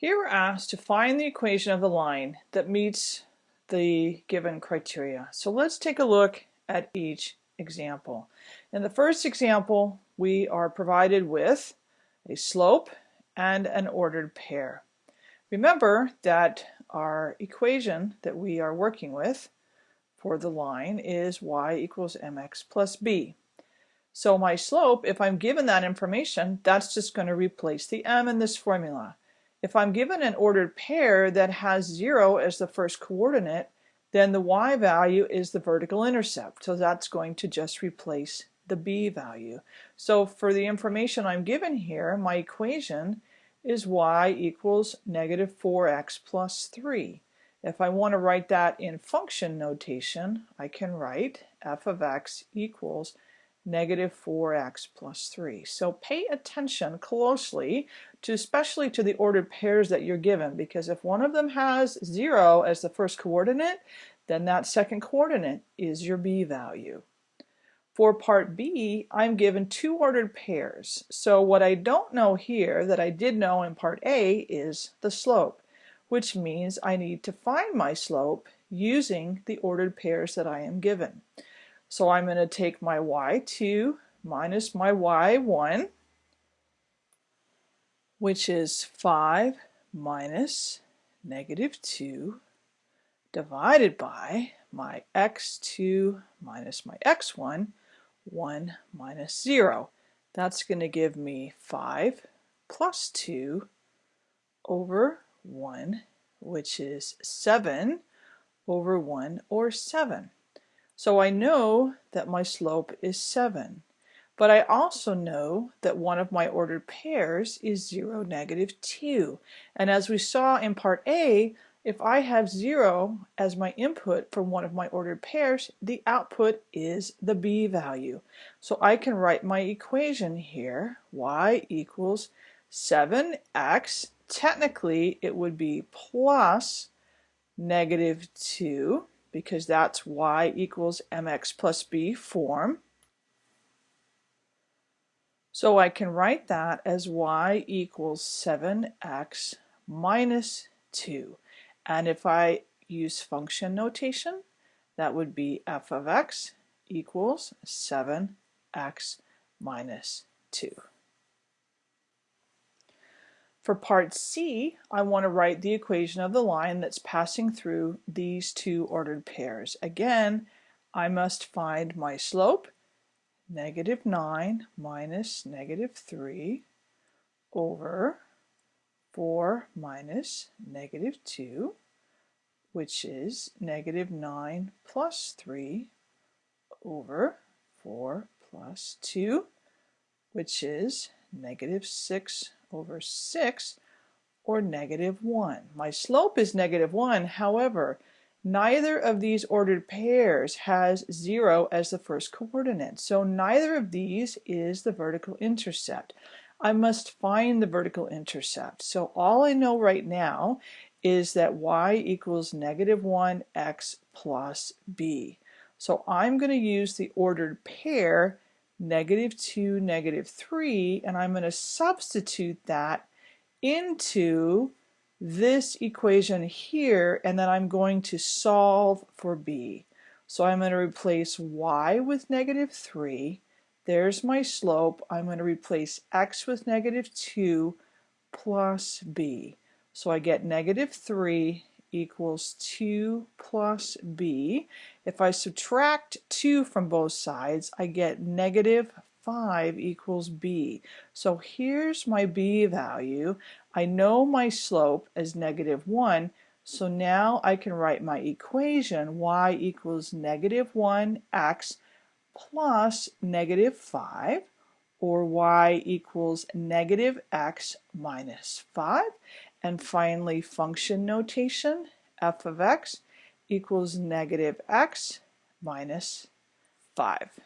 Here we're asked to find the equation of the line that meets the given criteria. So let's take a look at each example. In the first example, we are provided with a slope and an ordered pair. Remember that our equation that we are working with for the line is y equals mx plus b. So my slope, if I'm given that information, that's just going to replace the m in this formula. If I'm given an ordered pair that has 0 as the first coordinate, then the y value is the vertical intercept. So that's going to just replace the b value. So for the information I'm given here, my equation is y equals negative 4x plus 3. If I want to write that in function notation, I can write f of x equals negative 4x plus 3. So pay attention closely to especially to the ordered pairs that you're given because if one of them has 0 as the first coordinate then that second coordinate is your b value. For part B I'm given two ordered pairs so what I don't know here that I did know in part A is the slope which means I need to find my slope using the ordered pairs that I am given. So I'm going to take my y2 minus my y1, which is 5 minus negative 2 divided by my x2 minus my x1, 1 minus 0. That's going to give me 5 plus 2 over 1, which is 7 over 1 or 7. So I know that my slope is 7. But I also know that one of my ordered pairs is 0, negative 2. And as we saw in part A, if I have 0 as my input for one of my ordered pairs, the output is the b value. So I can write my equation here, y equals 7x. Technically, it would be plus negative 2 because that's y equals mx plus b form. So I can write that as y equals 7x minus 2. And if I use function notation, that would be f of x equals 7x minus 2. For part C, I want to write the equation of the line that's passing through these two ordered pairs. Again, I must find my slope, negative 9 minus negative 3 over 4 minus negative 2, which is negative 9 plus 3 over 4 plus 2, which is negative 6 over 6 or negative 1. My slope is negative 1, however, neither of these ordered pairs has 0 as the first coordinate, so neither of these is the vertical intercept. I must find the vertical intercept. So all I know right now is that y equals negative 1x plus b. So I'm going to use the ordered pair negative 2, negative 3, and I'm going to substitute that into this equation here, and then I'm going to solve for b. So I'm going to replace y with negative 3. There's my slope. I'm going to replace x with negative 2 plus b. So I get negative 3 equals 2 plus b. If I subtract 2 from both sides, I get negative 5 equals b. So here's my b value. I know my slope is negative 1, so now I can write my equation y equals negative 1x plus negative 5 or y equals negative x minus 5 and finally, function notation, f of x equals negative x minus 5.